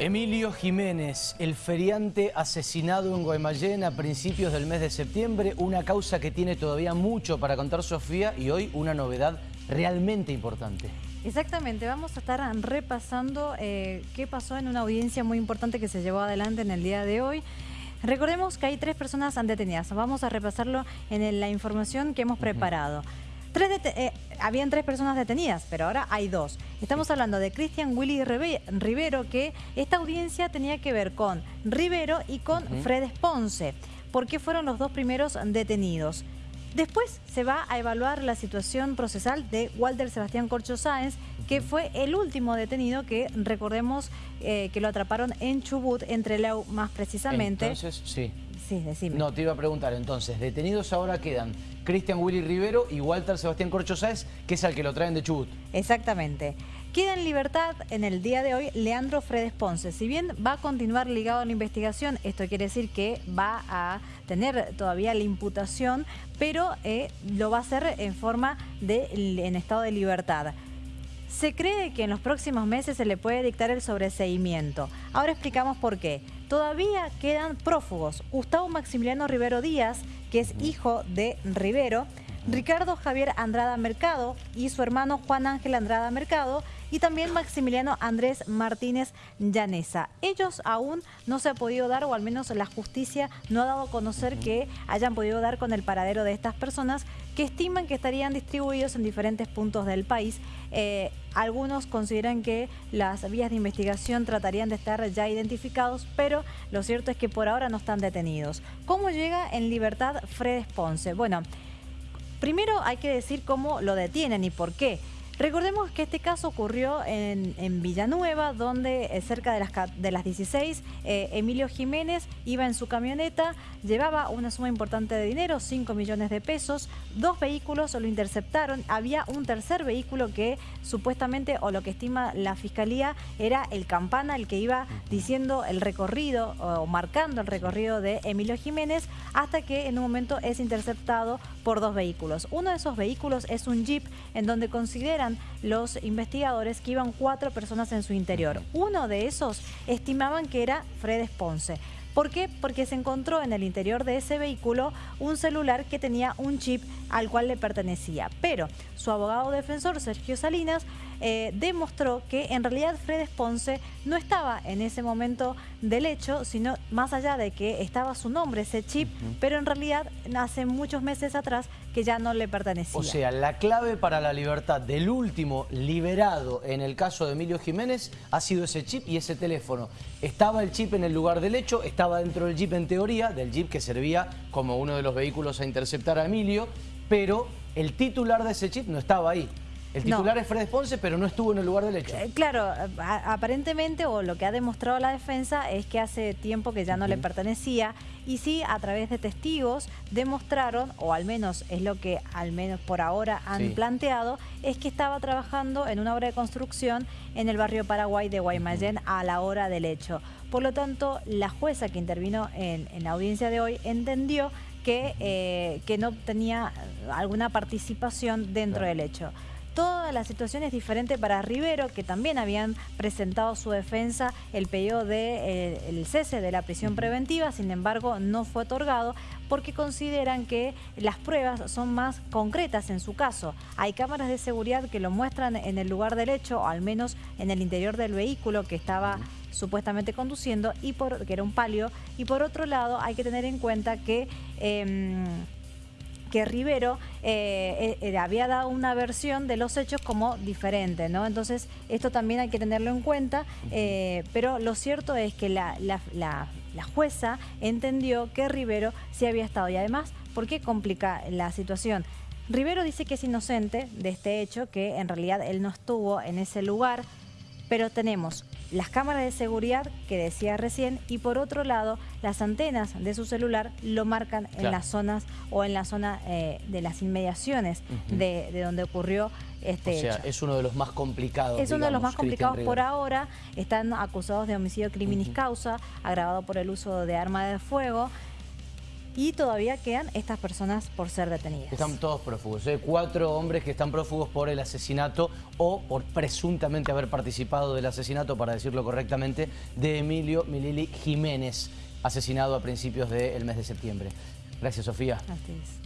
Emilio Jiménez, el feriante asesinado en Guaymallén a principios del mes de septiembre, una causa que tiene todavía mucho para contar Sofía y hoy una novedad realmente importante. Exactamente, vamos a estar repasando eh, qué pasó en una audiencia muy importante que se llevó adelante en el día de hoy. Recordemos que hay tres personas detenidas, vamos a repasarlo en la información que hemos preparado. Eh, habían tres personas detenidas, pero ahora hay dos. Estamos hablando de Cristian Willy Rivero, que esta audiencia tenía que ver con Rivero y con Fred Ponce. ¿Por qué fueron los dos primeros detenidos? Después se va a evaluar la situación procesal de Walter Sebastián Corcho Sáenz, que fue el último detenido que recordemos eh, que lo atraparon en Chubut, entre Leu más precisamente. Entonces, sí. Sí, decime. No, te iba a preguntar entonces, detenidos ahora quedan Cristian Willy Rivero y Walter Sebastián Corcho Sáez, que es al que lo traen de Chubut. Exactamente. Queda en libertad en el día de hoy Leandro Fredes Ponce. Si bien va a continuar ligado a la investigación, esto quiere decir que va a tener todavía la imputación, pero eh, lo va a hacer en forma de en estado de libertad. Se cree que en los próximos meses se le puede dictar el sobreseimiento. Ahora explicamos por qué. Todavía quedan prófugos. Gustavo Maximiliano Rivero Díaz, que es hijo de Rivero, Ricardo Javier Andrada Mercado y su hermano Juan Ángel Andrada Mercado y también Maximiliano Andrés Martínez Llanesa. Ellos aún no se ha podido dar, o al menos la justicia no ha dado a conocer que hayan podido dar con el paradero de estas personas que estiman que estarían distribuidos en diferentes puntos del país. Eh, algunos consideran que las vías de investigación tratarían de estar ya identificados, pero lo cierto es que por ahora no están detenidos. ¿Cómo llega en libertad Fred Ponce? Bueno, Primero hay que decir cómo lo detienen y por qué. Recordemos que este caso ocurrió en, Villanueva, donde eh, cerca de las, de las 16, eh, Emilio Jiménez iba en su camioneta, llevaba una suma importante de dinero, 5 millones de pesos, dos vehículos lo interceptaron, había un tercer vehículo que supuestamente, o lo que estima la Fiscalía, era el Campana, el que iba diciendo el recorrido o marcando el recorrido de Emilio Jiménez, hasta que en un momento es interceptado por dos vehículos. Uno de esos vehículos es un Jeep en donde considera los investigadores que iban cuatro personas en su interior. Uno de esos estimaban que era Fred Ponce. ¿Por qué? Porque se encontró en el interior de ese vehículo un celular que tenía un chip al cual le pertenecía. Pero su abogado defensor, Sergio Salinas, eh, demostró que en realidad Fred Ponce no estaba en ese momento del hecho, sino más allá de que estaba su nombre, ese chip, pero en realidad hace muchos meses atrás que ya no le pertenecía. O sea, la clave para la libertad del último liberado en el caso de Emilio Jiménez ha sido ese chip y ese teléfono. Estaba el chip en el lugar del hecho, estaba dentro del jeep en teoría, del jeep que servía como uno de los vehículos a interceptar a Emilio, pero el titular de ese chip no estaba ahí. El titular es Fred Ponce, pero no estuvo en el lugar del hecho. Eh, claro, aparentemente, o lo que ha demostrado la defensa, es que hace tiempo que ya no le pertenecía. Y sí, a través de testigos, demostraron, o al menos es lo que al menos por ahora han planteado, es que estaba trabajando en una obra de construcción en el barrio Paraguay de Guaymallén a la hora del hecho. Por lo tanto, la jueza que intervino en, la audiencia de hoy entendió que, eh, que no tenía alguna participación dentro del hecho. Toda la situación es diferente para Rivero, que también habían presentado su defensa el pedido de, eh, cese de la prisión preventiva, sin embargo no fue otorgado porque consideran que las pruebas son más concretas en su caso. Hay cámaras de seguridad que lo muestran en el lugar del hecho, o al menos en el interior del vehículo que estaba supuestamente conduciendo, y por, que era un palio, y por otro lado hay que tener en cuenta que... Em, que Rivero eh, eh, había dado una versión de los hechos como diferente, ¿no? Entonces, esto también hay que tenerlo en cuenta, eh, pero lo cierto es que la, jueza entendió que Rivero sí había estado y además, ¿por qué complica la situación? Rivero dice que es inocente de este hecho, que en realidad él no estuvo en ese lugar, pero tenemos las cámaras de seguridad que decía recién y por otro lado las antenas de su celular lo marcan en las zonas o en la zona eh, de las inmediaciones de, donde ocurrió este o sea, es uno de los más complicados. Es uno de los más complicados por ahora. Están acusados de homicidio criminis causa, agravado por el uso de arma de fuego. Y todavía quedan estas personas por ser detenidas. Están todos prófugos, ¿eh? cuatro hombres que están prófugos por el asesinato o por presuntamente haber participado del asesinato, para decirlo correctamente, de Emilio Milili Jiménez, asesinado a principios del mes de septiembre. Gracias, Sofía. Gracias.